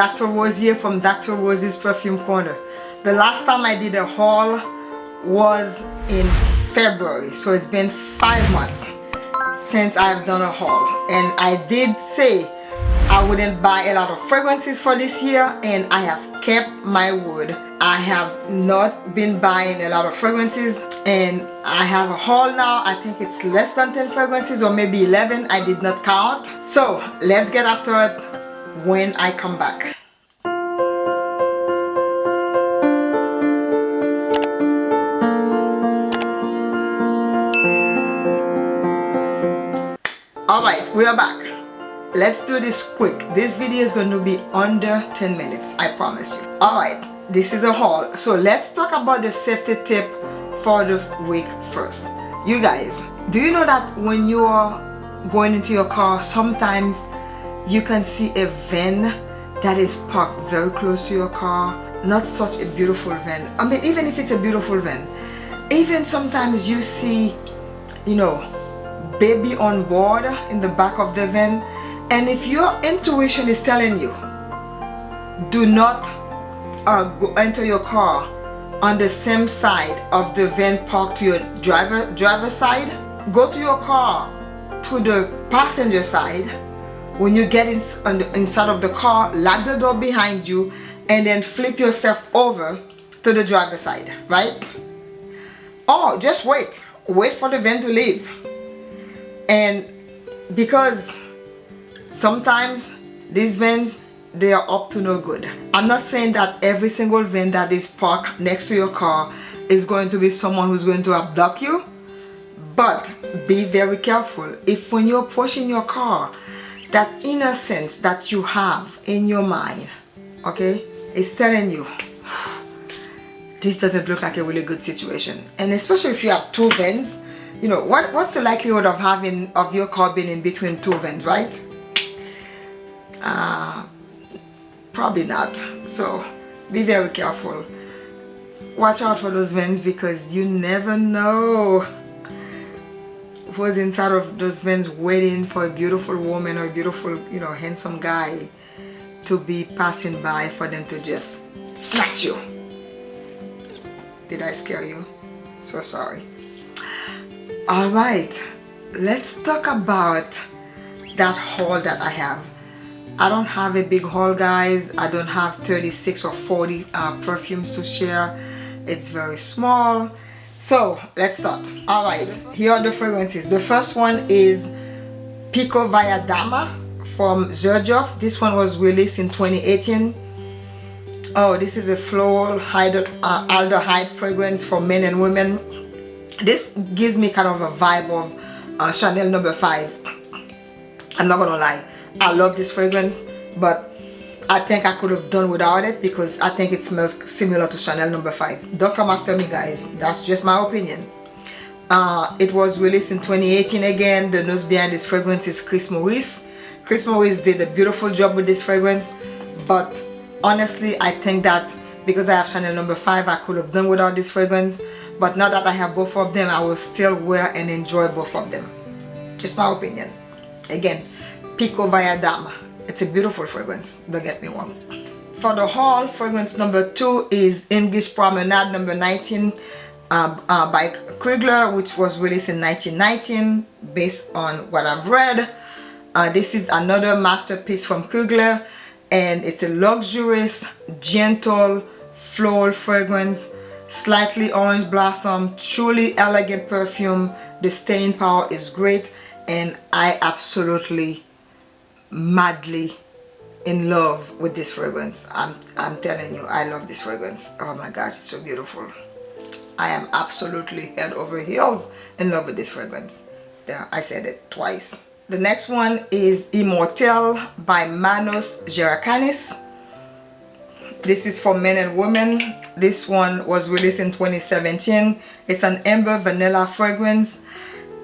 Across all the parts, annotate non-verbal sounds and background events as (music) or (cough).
Dr. Rosier from Dr. Rosie's Perfume Corner. The last time I did a haul was in February, so it's been five months since I've done a haul. And I did say I wouldn't buy a lot of fragrances for this year and I have kept my word. I have not been buying a lot of fragrances and I have a haul now. I think it's less than 10 fragrances or maybe 11. I did not count. So let's get after it when I come back. Alright, we are back. Let's do this quick. This video is going to be under 10 minutes, I promise you. Alright, this is a haul. So let's talk about the safety tip for the week first. You guys, do you know that when you are going into your car, sometimes you can see a van that is parked very close to your car. Not such a beautiful van. I mean even if it's a beautiful van. Even sometimes you see you know baby on board in the back of the van. And if your intuition is telling you do not uh, go enter your car on the same side of the van parked to your driver driver side go to your car to the passenger side when you get in, the, inside of the car lock the door behind you and then flip yourself over to the driver's side right? Oh just wait. Wait for the van to leave. And because sometimes these vans they are up to no good. I'm not saying that every single van that is parked next to your car is going to be someone who's going to abduct you but be very careful. If when you're pushing your car that innocence that you have in your mind okay is telling you (sighs) this doesn't look like a really good situation. And especially if you have two vents you know what what's the likelihood of having of your car being in between two vents right? Uh, probably not. So be very careful. Watch out for those vents because you never know was inside of those vans waiting for a beautiful woman or a beautiful, you know, handsome guy to be passing by for them to just snatch you. Did I scare you? So sorry. Alright, let's talk about that haul that I have. I don't have a big haul guys. I don't have 36 or 40 uh, perfumes to share. It's very small so let's start. All right here are the fragrances. The first one is Pikovaya Dama from Xerjoff this one was released in 2018 oh this is a floral uh, aldehyde fragrance for men and women. This gives me kind of a vibe of uh, Chanel number five. I'm not gonna lie I love this fragrance but I think I could have done without it because I think it smells similar to Chanel number 5. Don't come after me guys. That's just my opinion. Uh, it was released in 2018 again. The nose behind this fragrance is Chris Maurice. Chris Maurice did a beautiful job with this fragrance. But honestly, I think that because I have Chanel number 5, I could have done without this fragrance. But now that I have both of them, I will still wear and enjoy both of them. Just my opinion. Again, Pikovaya Dama it's a beautiful fragrance don't get me wrong. For the haul fragrance number two is english promenade number 19 uh, uh, by Krigler which was released in 1919 based on what I've read. Uh, this is another masterpiece from Krigler and it's a luxurious gentle floral fragrance slightly orange blossom truly elegant perfume. The staying power is great and I absolutely madly in love with this fragrance. I'm, I'm telling you I love this fragrance. Oh my gosh it's so beautiful. I am absolutely head over heels in love with this fragrance. Yeah I said it twice. The next one is Immortelle by Manos Gerakinis this is for men and women. This one was released in 2017 it's an amber vanilla fragrance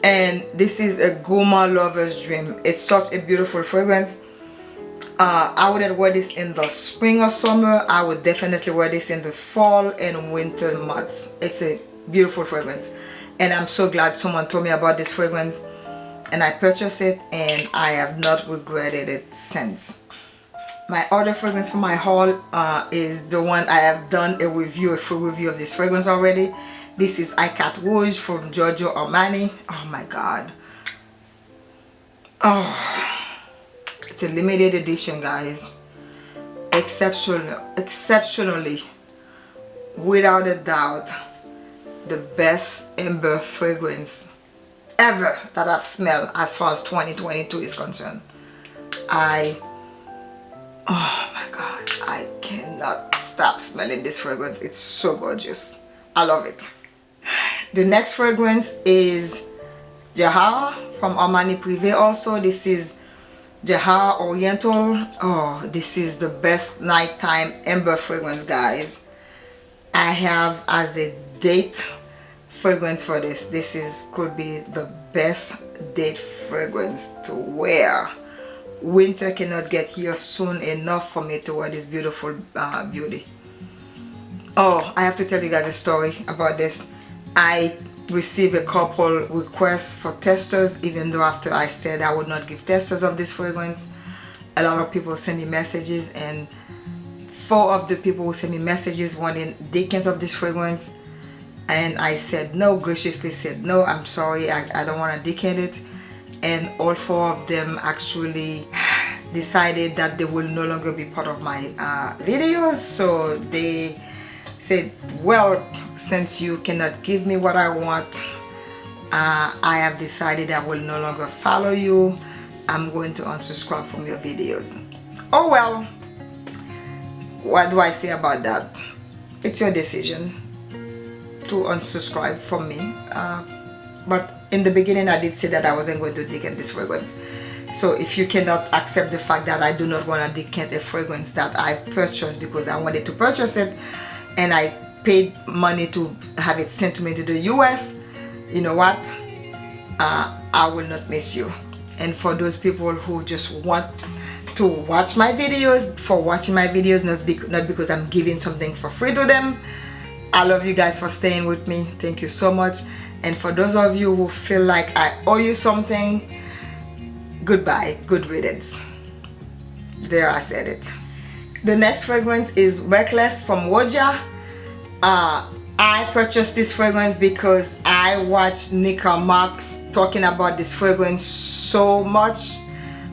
and this is a gourmand lover's dream. It's such a beautiful fragrance. Uh, I wouldn't wear this in the spring or summer. I would definitely wear this in the fall and winter months. It's a beautiful fragrance. And I'm so glad someone told me about this fragrance and I purchased it and I have not regretted it since my other fragrance for my haul uh, is the one I have done a review, a full review of this fragrance already. This is Icat Rouge from Giorgio Armani. Oh my god. Oh, it's a limited edition, guys. Exceptional, exceptionally, without a doubt, the best amber fragrance ever that I've smelled as far as 2022 is concerned. I oh my god I cannot stop smelling this fragrance. It's so gorgeous. I love it. The next fragrance is Jahara from Armani Privé also. This is Jahara Oriental. Oh this is the best nighttime amber fragrance guys. I have as a date fragrance for this. This is could be the best date fragrance to wear winter cannot get here soon enough for me to wear this beautiful uh, beauty. Oh I have to tell you guys a story about this. I received a couple requests for testers even though after I said I would not give testers of this fragrance. A lot of people send me messages and four of the people who me messages wanting decants of this fragrance and I said no graciously said no I'm sorry I, I don't want to decant it and all four of them actually decided that they will no longer be part of my uh, videos. So they said well since you cannot give me what I want uh, I have decided I will no longer follow you. I'm going to unsubscribe from your videos. Oh well what do I say about that? It's your decision to unsubscribe from me uh, but in the beginning I did say that I wasn't going to decant this fragrance. So if you cannot accept the fact that I do not want to decant a fragrance that I purchased because I wanted to purchase it and I paid money to have it sent to me to the US you know what? Uh, I will not miss you. And for those people who just want to watch my videos for watching my videos not, not because I'm giving something for free to them I love you guys for staying with me. Thank you so much and for those of you who feel like I owe you something goodbye good riddance. There I said it. The next fragrance is Reckless from Woja. Uh, I purchased this fragrance because I watched Nika Marks talking about this fragrance so much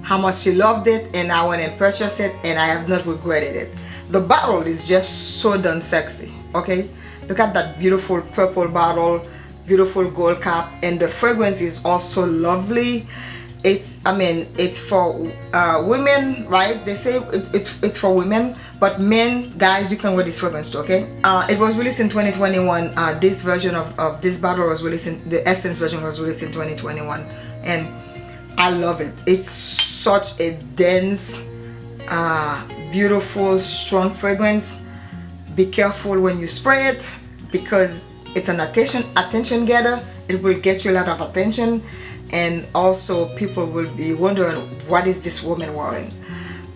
how much she loved it and I went and purchased it and I have not regretted it. The bottle is just so done sexy okay? Look at that beautiful purple bottle beautiful gold cap and the fragrance is also lovely. It's i mean it's for uh, women right? They say it, it's it's for women but men guys you can wear this fragrance too okay? Uh, it was released in 2021 uh, this version of, of this bottle was released in the essence version was released in 2021 and i love it. It's such a dense uh, beautiful strong fragrance. Be careful when you spray it because it's an attention attention getter it will get you a lot of attention. And also people will be wondering what is this woman wearing?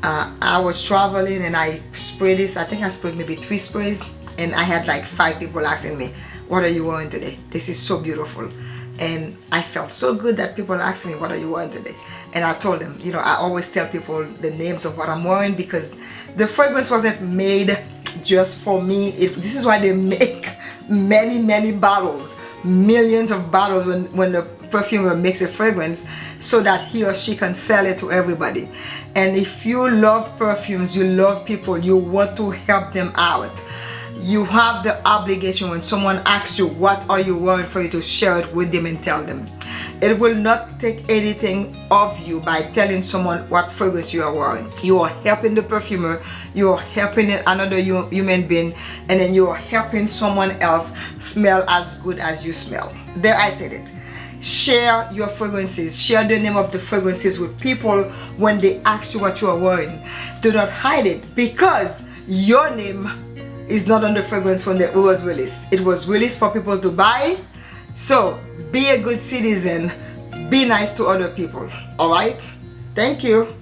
Uh, I was traveling and I sprayed this. I think I sprayed maybe three sprays. And I had like five people asking me what are you wearing today? This is so beautiful. And I felt so good that people asked me what are you wearing today? And I told them you know I always tell people the names of what I'm wearing because the fragrance wasn't made just for me. It, this is why they (laughs) make many many bottles millions of bottles when, when the perfumer makes a fragrance so that he or she can sell it to everybody. And if you love perfumes you love people you want to help them out. You have the obligation when someone asks you what are you wearing? for you to share it with them and tell them it will not take anything of you by telling someone what fragrance you are wearing. You are helping the perfumer, you are helping another human being, and then you are helping someone else smell as good as you smell. There I said it. Share your fragrances. Share the name of the fragrances with people when they ask you what you are wearing. Do not hide it because your name is not on the fragrance when it was released. It was released for people to buy. So be a good citizen be nice to other people all right? Thank you.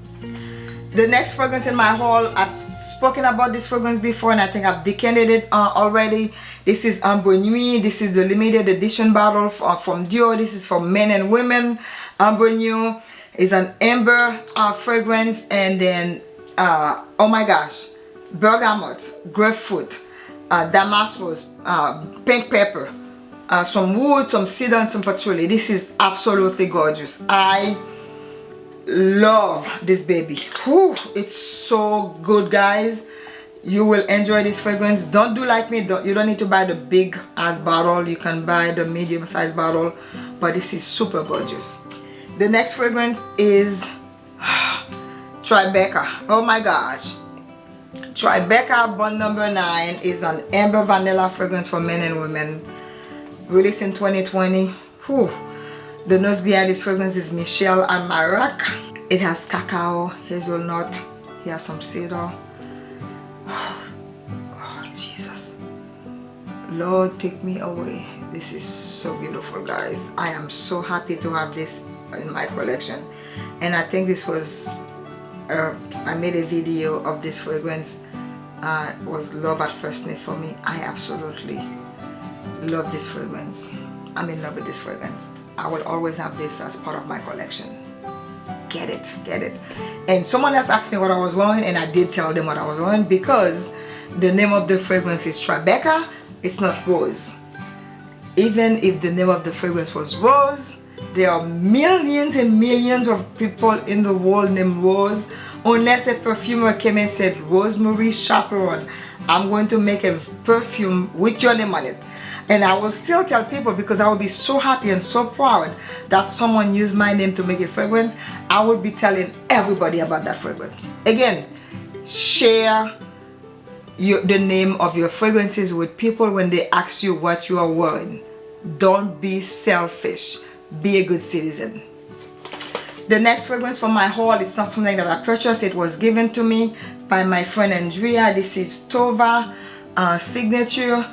The next fragrance in my haul i've spoken about this fragrance before and i think i've decanted it uh, already. This is ambre nuit. This is the limited edition bottle uh, from dior. This is for men and women. Ambre nuit is an amber uh, fragrance and then uh, oh my gosh bergamot grapefruit uh, damask rose uh, pink pepper uh, some wood some cedar and some patchouli. This is absolutely gorgeous. I love this baby. Whew, it's so good guys. You will enjoy this fragrance. Don't do like me. Don't, you don't need to buy the big ass bottle. You can buy the medium size bottle but this is super gorgeous. The next fragrance is (sighs) Tribeca. Oh my gosh. Tribeca Bond Number 9 is an amber vanilla fragrance for men and women released in 2020 Whew. the nose behind this fragrance is Michel Almairac it has cacao hazelnut here some cedar. (sighs) Oh Jesus. Lord take me away. This is so beautiful guys. I am so happy to have this in my collection. And I think this was uh, I made a video of this fragrance. Uh, was love at first sniff for me. I absolutely love this fragrance. I'm in love with this fragrance. I will always have this as part of my collection. Get it get it. And someone else asked me what I was wearing and I did tell them what I was wearing because the name of the fragrance is Tribeca. It's not Rose. Even if the name of the fragrance was Rose there are millions and millions of people in the world named Rose. Unless a perfumer came and said Rosemary Chaperone I'm going to make a perfume with your name on it and I will still tell people because I will be so happy and so proud that someone used my name to make a fragrance. I will be telling everybody about that fragrance. Again share your, the name of your fragrances with people when they ask you what you are wearing. Don't be selfish. Be a good citizen. The next fragrance from my haul it's not something that I purchased. It was given to me by my friend Andrea. This is Tova uh, signature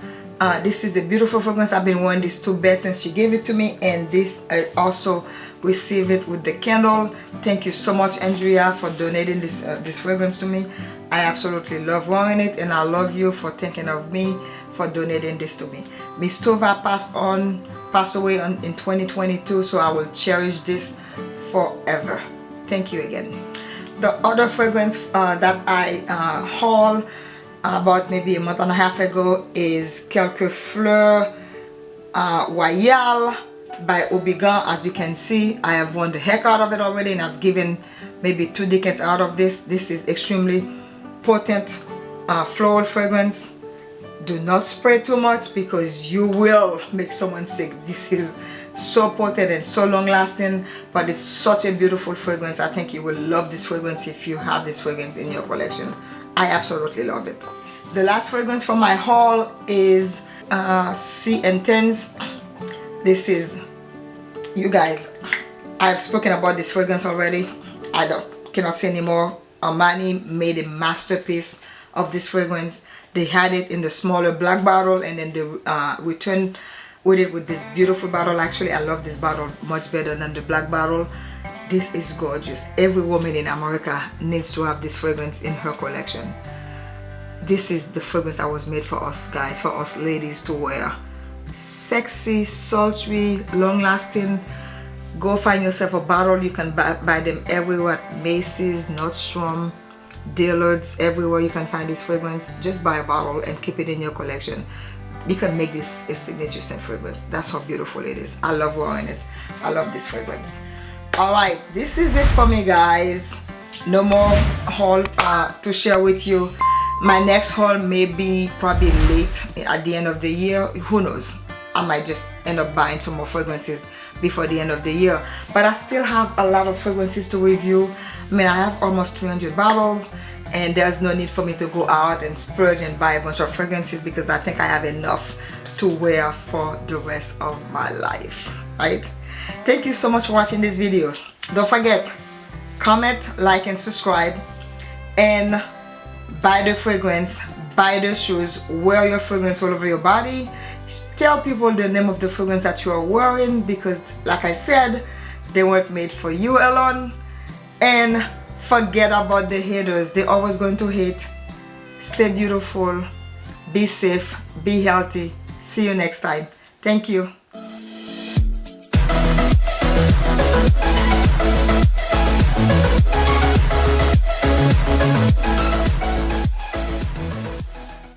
uh, this is a beautiful fragrance. I've been wearing this two beds since she gave it to me and this I also received it with the candle. Thank you so much Andrea for donating this uh, this fragrance to me. I absolutely love wearing it and I love you for thinking of me for donating this to me. Miss Tova passed on passed away on, in 2022 so I will cherish this forever. Thank you again. The other fragrance uh, that I uh, haul about maybe a month and a half ago is Quelques Fleurs uh, Royale by Houbigant as you can see I have won the heck out of it already and I've given maybe two decades out of this. This is extremely potent uh, floral fragrance. Do not spray too much because you will make someone sick. This is so potent and so long lasting but it's such a beautiful fragrance. I think you will love this fragrance if you have this fragrance in your collection I absolutely love it. The last fragrance from my haul is uh, Sì Intense. This is, you guys, I've spoken about this fragrance already. I don't cannot say anymore. Armani made a masterpiece of this fragrance. They had it in the smaller black bottle and then they uh, returned with it with this beautiful bottle. Actually, I love this bottle much better than the black bottle. This is gorgeous. Every woman in America needs to have this fragrance in her collection. This is the fragrance that was made for us guys for us ladies to wear. Sexy sultry long lasting go find yourself a bottle you can buy, buy them everywhere. Macy's Nordstrom Dillard's everywhere you can find this fragrance. Just buy a bottle and keep it in your collection. You can make this a signature scent fragrance. That's how beautiful it is. I love wearing it. I love this fragrance all right this is it for me guys. No more haul uh, to share with you. My next haul may be probably late at the end of the year. Who knows? I might just end up buying some more fragrances before the end of the year. But I still have a lot of fragrances to review. I mean I have almost 300 bottles and there's no need for me to go out and splurge and buy a bunch of fragrances because I think I have enough to wear for the rest of my life right thank you so much for watching this video. Don't forget comment like and subscribe. And buy the fragrance buy the shoes wear your fragrance all over your body. Tell people the name of the fragrance that you are wearing because like I said they weren't made for you alone. And forget about the haters. They're always going to hate. Stay beautiful. Be safe. Be healthy. See you next time. Thank you